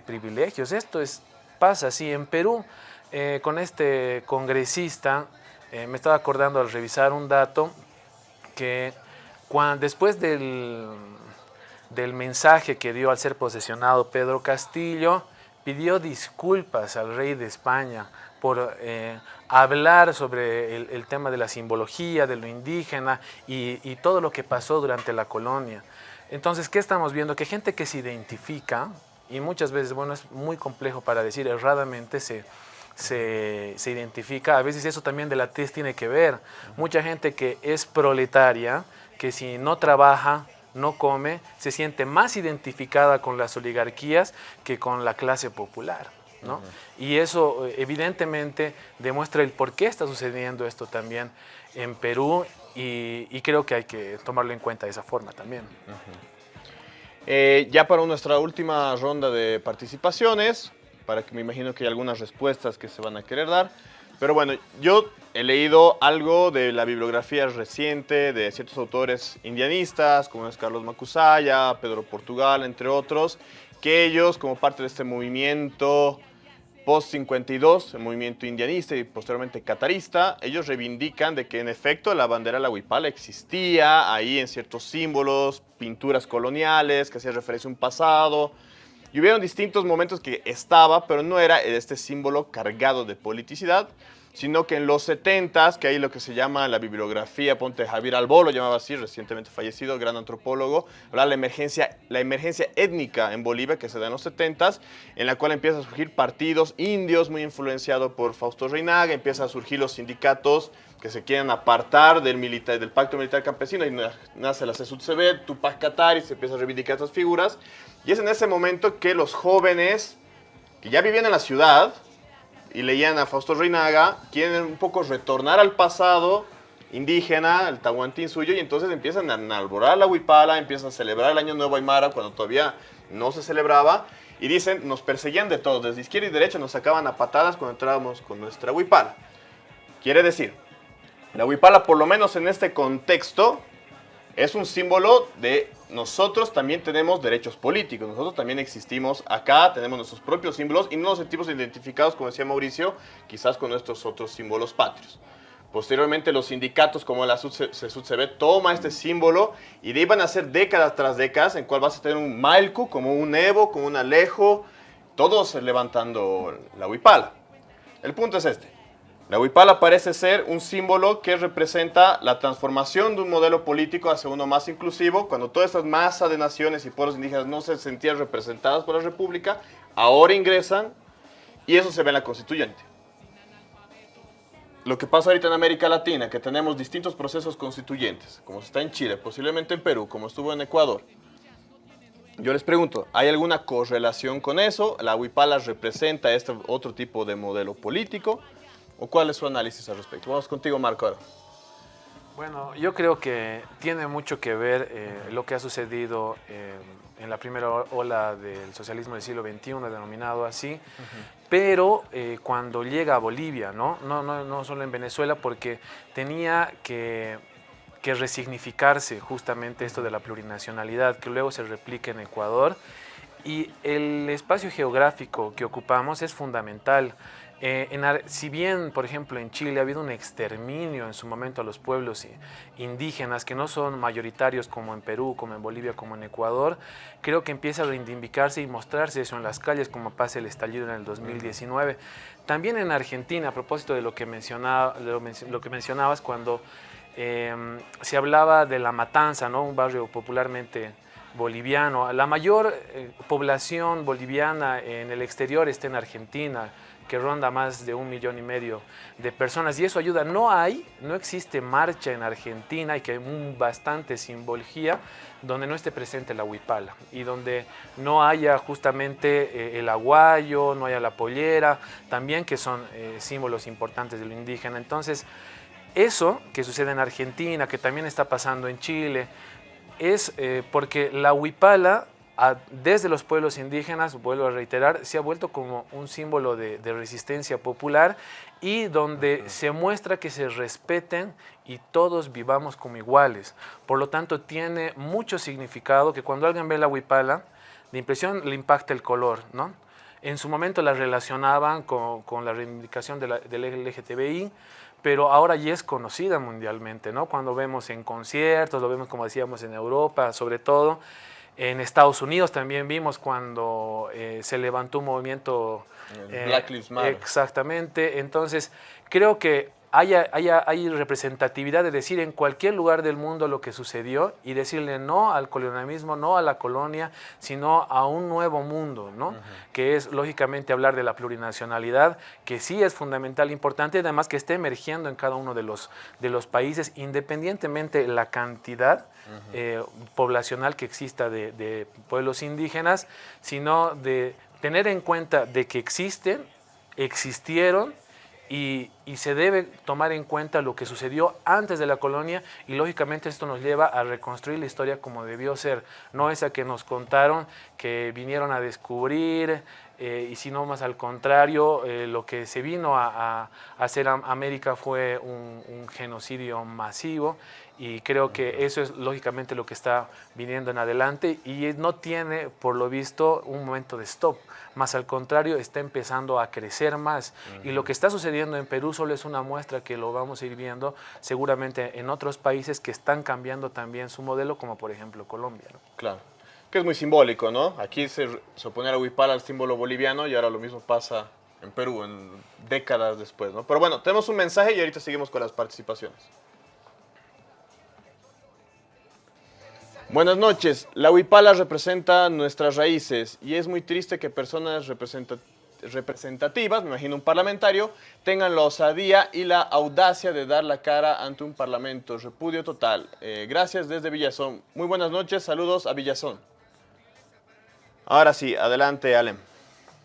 C: privilegios. Esto es, pasa así en Perú. eh, con este congresista, eh, me estaba acordando al revisar un dato que cuan- después del, del mensaje que dio al ser posesionado Pedro Castillo, pidió disculpas al rey de España por eh, hablar sobre el, tema de la simbología, de lo indígena y, y todo lo que pasó durante la colonia. Entonces, ¿qué estamos viendo? Que gente que se identifica, y muchas veces, bueno, es muy complejo para decir, erradamente se, se, se, identifica, a veces eso también de la tez tiene que ver. Mucha gente que es proletaria, que si no trabaja, no come, se siente más identificada con las oligarquías que con la clase popular. ¿No? Y eso eh, evidentemente demuestra el por qué está sucediendo esto también en Perú y, creo que hay que tomarlo en cuenta de esa forma también.
A: Eh, ya para nuestra última ronda de participaciones, para que me imagino que hay algunas respuestas que se van a querer dar. Pero bueno, yo he leído algo de la bibliografía reciente de ciertos autores indianistas, como es Carlos Macusaya, Pedro Portugal, entre otros, que ellos, como parte de este movimiento post-52, el movimiento indianista y posteriormente catarista, ellos reivindican de que en efecto la bandera de la huipala existía ahí en ciertos símbolos, pinturas coloniales, que hacía referencia a un pasado, y hubieron distintos momentos que estaba, pero no era este símbolo cargado de politicidad, sino que en los 70s, que hay lo que se llama la bibliografía, ponte Javier Albolo, llamaba así, recientemente fallecido, gran antropólogo, habla la emergencia, la emergencia étnica en Bolivia que se da en los 70s, en la cual empiezan a surgir partidos indios, muy influenciado por Fausto Reinaga, empiezan a surgir los sindicatos que se quieren apartar del, militar, del pacto militar campesino, y nace la CSUTCB, Tupac Katari, se empieza a reivindicar estas figuras, y es en ese momento que los jóvenes que ya vivían en la ciudad y leían a Fausto Reinaga, quieren un poco retornar al pasado indígena, el tahuantín suyo, y entonces empiezan a alborar la huipala, empiezan a celebrar el Año Nuevo Aymara cuando todavía no se celebraba, y dicen, nos perseguían de todo, desde izquierda y derecha nos sacaban a patadas cuando entrábamos con nuestra huipala. Quiere decir, la huipala, por lo menos en este contexto, es un símbolo de nosotros también tenemos derechos políticos, nosotros también existimos acá, tenemos nuestros propios símbolos y no nos sentimos identificados, como decía Mauricio, quizás con nuestros otros símbolos patrios. Posteriormente los sindicatos como la CSUCB toma este símbolo y de ahí van a ser décadas tras décadas en cual vas a tener un Malcu, como un Evo, como un Alejo, todos levantando la huipala. El punto es este. La huipala parece ser un símbolo que representa la transformación de un modelo político hacia uno más inclusivo, cuando toda esta masa de naciones y pueblos indígenas no se sentían representadas por la república, ahora ingresan y eso se ve en la constituyente. Lo que pasa ahorita en América Latina, que tenemos distintos procesos constituyentes, como está en Chile, posiblemente en Perú, como estuvo en Ecuador, yo les pregunto, ¿hay alguna correlación con eso? ¿La huipala representa este otro tipo de modelo político? ¿O cuál es su análisis al respecto? Vamos contigo, Marco.
C: Bueno, yo creo que tiene mucho que ver eh, lo que ha sucedido eh, en la primera ola del socialismo del siglo XXI, denominado así, pero eh, cuando llega a Bolivia, ¿no? No, ¿no? no solo en Venezuela, porque tenía que, que resignificarse justamente esto de la plurinacionalidad, que luego se replica en Ecuador, y el espacio geográfico que ocupamos es fundamental. Eh, si bien, por ejemplo, en Chile ha habido un exterminio en su momento a los pueblos indígenas que no son mayoritarios como en Perú, como en Bolivia, como en Ecuador, creo que empieza a reivindicarse y mostrarse eso en las calles como pasa el estallido en el 2019. También en Argentina, a propósito de lo que, mencionaba, lo, que mencionabas cuando em, se hablaba de La Matanza, ¿no? un barrio popularmente boliviano. La mayor eh, población boliviana en el exterior está en Argentina, que ronda más de un millón y medio de personas y eso ayuda. No hay, no existe marcha en Argentina y que hay bastante simbología donde no esté presente la huipala y donde no haya justamente eh, el aguayo, no haya la pollera, también que son eh, símbolos importantes de lo indígena. Entonces, eso que sucede en Argentina, que también está pasando en Chile, es eh, porque la huipala desde los pueblos indígenas, vuelvo a reiterar, se ha vuelto como un símbolo de, resistencia popular y donde se muestra que se respeten y todos vivamos como iguales. Por lo tanto, tiene mucho significado que cuando alguien ve la huipala, de impresión le impacta el color, ¿no? En su momento la relacionaban con, la reivindicación de la, del LGTBI, pero ahora ya es conocida mundialmente, ¿no? Cuando vemos en conciertos, lo vemos como decíamos en Europa, sobre todo, En Estados Unidos también vimos cuando eh, se levantó un movimiento...
A: Eh, Black Lives Matter.
C: Exactamente. Entonces, creo que hay representatividad de decir en cualquier lugar del mundo lo que sucedió y decirle no al colonialismo, no a la colonia, sino a un nuevo mundo, ¿no? Que es lógicamente hablar de la plurinacionalidad, que sí es fundamental, importante, además que esté emergiendo en cada uno de los, de los países, independientemente de la cantidad eh, poblacional que exista de, de pueblos indígenas, sino de tener en cuenta de que existen, existieron, y, se debe tomar en cuenta lo que sucedió antes de la colonia y lógicamente esto nos lleva a reconstruir la historia como debió ser, no esa que nos contaron, que vinieron a descubrir, eh, y sino más al contrario, eh, lo que se vino a, hacer América fue un, genocidio masivo y creo que eso es lógicamente lo que está viniendo en adelante y no tiene, por lo visto, un momento de stop, más al contrario, está empezando a crecer más y lo que está sucediendo en Perú solo es una muestra que lo vamos a ir viendo seguramente en otros países que están cambiando también su modelo, como por ejemplo Colombia.
A: Claro que es muy simbólico, ¿no? Aquí se, se oponía a Huipala al símbolo boliviano y ahora lo mismo pasa en Perú, en décadas después, ¿no? Pero bueno, tenemos un mensaje y ahorita seguimos con las participaciones. Buenas noches. La Huipala representa nuestras raíces y es muy triste que personas representativas, me imagino un parlamentario, tengan la osadía y la audacia de dar la cara ante un parlamento. Repudio total. Eh, gracias desde Villazón. Muy buenas noches, saludos a Villazón. Ahora sí, adelante, Alem.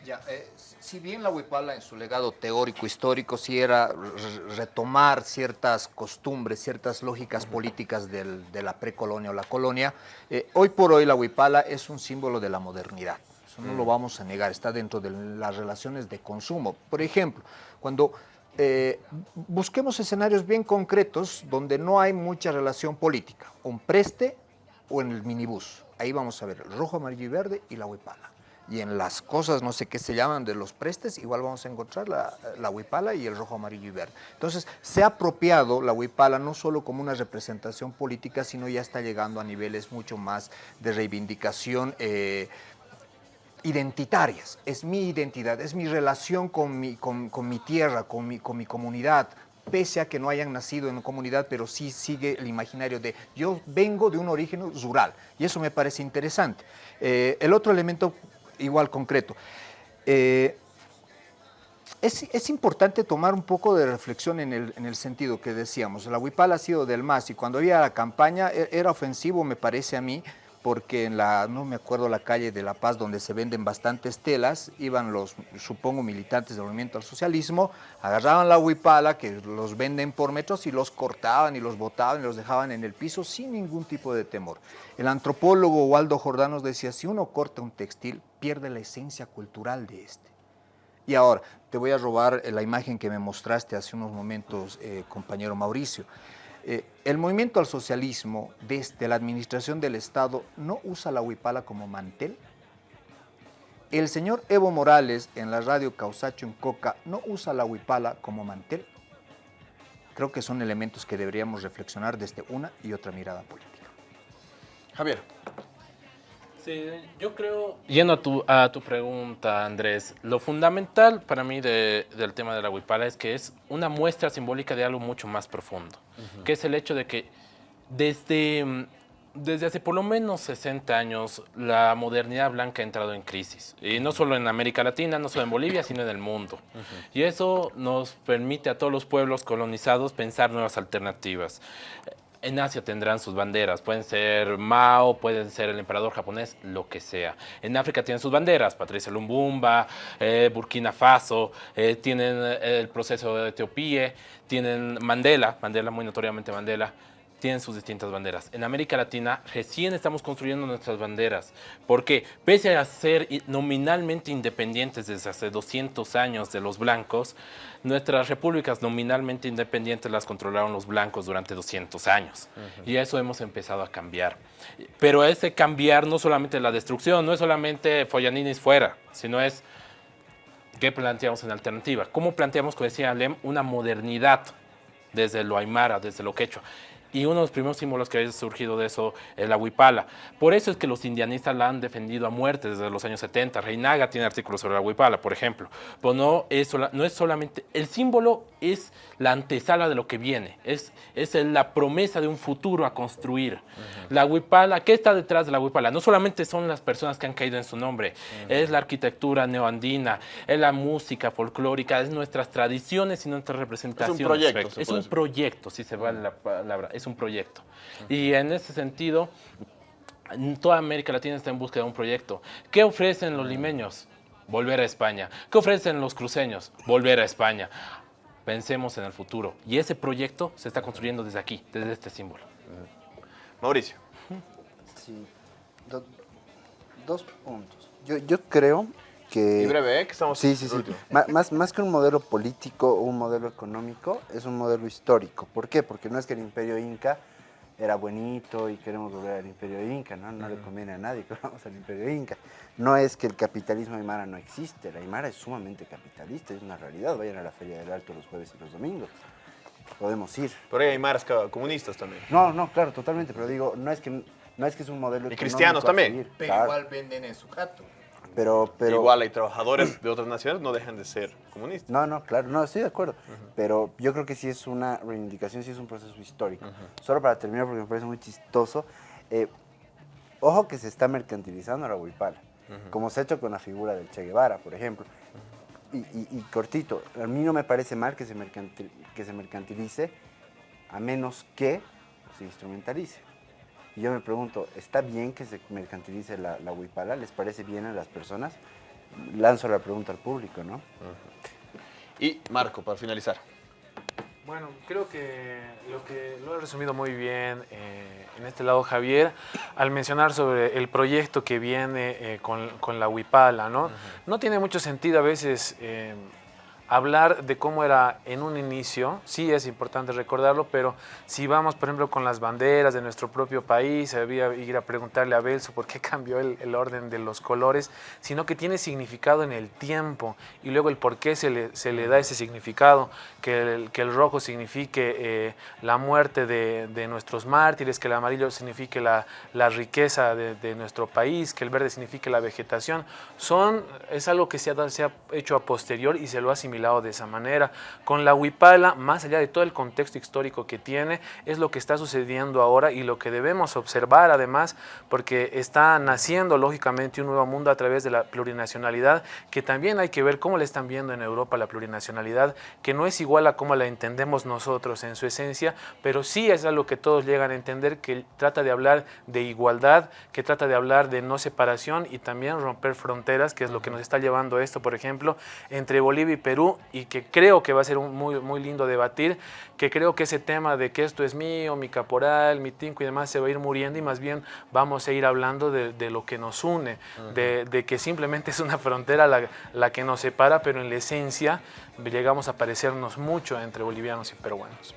E: Ya, eh, si bien la Huipala en su legado teórico histórico sí era retomar ciertas costumbres, ciertas lógicas políticas de la precolonia o la colonia, eh, hoy por hoy la Huipala es un símbolo de la modernidad. Eso no lo mm. vamos a negar, está dentro de las relaciones de consumo. Por ejemplo, cuando eh, busquemos escenarios bien concretos donde no hay mucha relación política, un preste o en el minibús ahí vamos a ver rojo, amarillo y verde y la huipala. Y en las cosas, no sé qué se llaman, de los prestes, igual vamos a encontrar la, la huipala y el rojo, amarillo y verde. Entonces, se ha apropiado la huipala no solo como una representación política, sino ya está llegando a niveles mucho más de reivindicación eh, identitarias. Es mi identidad, es mi relación con mi, con, mi tierra, con mi, con mi comunidad, pese a que no hayan nacido en comunidad, pero sí sigue el imaginario de yo vengo de un origen rural, y eso me parece interesante. Eh, el otro elemento, igual concreto, eh, es, importante tomar un poco de reflexión en el, en el, sentido que decíamos, la Huipala ha sido del MAS y cuando había la campaña e, era ofensivo, me parece a mí, porque en la, no me acuerdo la calle de La Paz, donde se venden bastantes telas, iban los, supongo, militantes del movimiento al socialismo, agarraban la huipala, que los venden por metros, y los cortaban y los botaban y los dejaban en el piso sin ningún tipo de temor. El antropólogo Waldo Jordanos decía, si uno corta un textil, pierde la esencia cultural de este. Y ahora, te voy a robar la imagen que me mostraste hace unos momentos, eh, compañero Mauricio. Eh, el movimiento al socialismo desde la administración del Estado no usa la huipala como mantel. El señor Evo Morales en la radio Causacho en Coca no usa la huipala como mantel. Creo que son elementos que deberíamos reflexionar desde una y otra mirada política.
A: Javier.
D: Sí, yo creo, yendo a tu, a tu pregunta, Andrés, lo fundamental para mí del tema de la huipala es que es una muestra simbólica de algo mucho más profundo, que es el hecho de que desde, desde hace por lo menos 60 años la modernidad blanca ha entrado en crisis, y no solo en América Latina, no solo en Bolivia, sino en el mundo. Y eso nos permite a todos los pueblos colonizados pensar nuevas alternativas. En Asia tendrán sus banderas, pueden ser Mao, pueden ser el emperador japonés, lo que sea. En África tienen sus banderas, Patricia Lumbumba, eh, Burkina Faso, eh, tienen el proceso de Etiopía, tienen Mandela, Mandela muy notoriamente Mandela, tienen sus distintas banderas. En América Latina recién estamos construyendo nuestras banderas, porque pese a ser nominalmente independientes desde hace 200 años de los blancos, nuestras repúblicas nominalmente independientes las controlaron los blancos durante 200 años. Y eso hemos empezado a cambiar. Pero ese cambiar no solamente la destrucción, no es solamente Follaninis fuera, sino es qué planteamos en alternativa. ¿Cómo planteamos, como decía Alem, una modernidad desde lo aymara, desde lo quechua? Y uno de los primeros símbolos que ha surgido de eso es la huipala. Por eso es que los indianistas la han defendido a muerte desde los años 70. Reinaga tiene artículos sobre la huipala, por ejemplo. Pero no es, no es solamente... El símbolo es la antesala de lo que viene, es, es la promesa de un futuro a construir. La huipala, ¿qué está detrás de la huipala? No solamente son las personas que han caído en su nombre, es la arquitectura neoandina, es la música folclórica, es nuestras tradiciones y nuestras representaciones.
A: Es un proyecto.
D: Es un proyecto, si se vale la palabra, es un proyecto. Y en ese sentido, toda América Latina está en búsqueda de un proyecto. ¿Qué ofrecen los limeños? Volver a España. ¿Qué ofrecen los cruceños? Volver a España. Pensemos en el futuro. Y ese proyecto se está construyendo desde aquí, desde este símbolo.
A: Mauricio.
B: Sí, dos puntos. Yo, yo creo que...
A: Y breve, ¿eh? Que estamos
B: Sí, sí, sí. Más, más que un modelo político o un modelo económico, es un modelo histórico. ¿Por qué? Porque no es que el imperio inca era bonito y queremos volver al imperio inca, ¿no? No le conviene a nadie que vamos al imperio inca. No es que el capitalismo aymara no existe, la aymara es sumamente capitalista, es una realidad. Vayan a la Feria del Alto los jueves y los domingos. Podemos ir.
A: Pero hay aymaras comunistas también.
B: No, no, claro, totalmente, pero digo, no es que, no es, que es un modelo
A: Y cristianos también.
E: Pero igual venden en su jato.
B: Pero, pero...
A: Igual hay trabajadores de otras naciones, no dejan de ser comunistas.
B: No, no, claro, no, estoy de acuerdo. Pero yo creo que sí es una reivindicación, sí es un proceso histórico. Solo para terminar, porque me parece muy chistoso, eh, ojo que se está mercantilizando la huipala, como se ha hecho con la figura del Che Guevara, por ejemplo. Y, y, y, cortito, a mí no me parece mal que se, mercantil, que se mercantilice, a menos que se instrumentalice. Y yo me pregunto, ¿está bien que se mercantilice la, la huipala? ¿Les parece bien a las personas? Lanzo la pregunta al público, ¿no?
A: Y Marco, para finalizar.
C: Bueno, creo que lo que lo ha resumido muy bien eh, en este lado Javier al mencionar sobre el proyecto que viene eh, con, con, la Huipala, ¿no? No tiene mucho sentido a veces eh, hablar de cómo era en un inicio, sí es importante recordarlo, pero si vamos, por ejemplo, con las banderas de nuestro propio país, había ir a preguntarle a Belso por qué cambió el, el, orden de los colores, sino que tiene significado en el tiempo y luego el por qué se le, se le da ese significado, que el, que el rojo signifique eh, la muerte de, de, nuestros mártires, que el amarillo signifique la, la riqueza de, de, nuestro país, que el verde signifique la vegetación, son, es algo que se ha, se ha hecho a posterior y se lo ha asimilado de esa manera. Con la huipala, más allá de todo el contexto histórico que tiene, es lo que está sucediendo ahora y lo que debemos observar además, porque está naciendo lógicamente un nuevo mundo a través de la plurinacionalidad, que también hay que ver cómo le están viendo en Europa la plurinacionalidad, que no es igual a cómo la entendemos nosotros en su esencia, pero sí es algo que todos llegan a entender, que trata de hablar de igualdad, que trata de hablar de no separación y también romper fronteras, que es lo que nos está llevando esto, por ejemplo, entre Bolivia y Perú, y que creo que va a ser un muy, muy lindo debatir, que creo que ese tema de que esto es mío, mi caporal, mi tinco y demás se va a ir muriendo y más bien vamos a ir hablando de, de lo que nos une, uh -huh. de, de, que simplemente es una frontera la, la, que nos separa, pero en la esencia llegamos a parecernos mucho entre bolivianos y peruanos.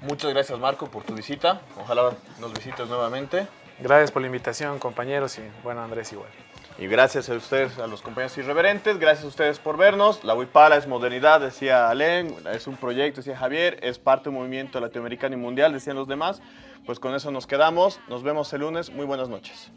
A: Muchas gracias Marco por tu visita, ojalá nos visites nuevamente.
C: Gracias por la invitación compañeros y bueno Andrés igual.
A: Y gracias a ustedes, a los compañeros irreverentes, gracias a ustedes por vernos. La Huipala es modernidad, decía Alén, es un proyecto, decía Javier, es parte de un movimiento latinoamericano y mundial, decían los demás. Pues con eso nos quedamos, nos vemos el lunes, muy buenas noches.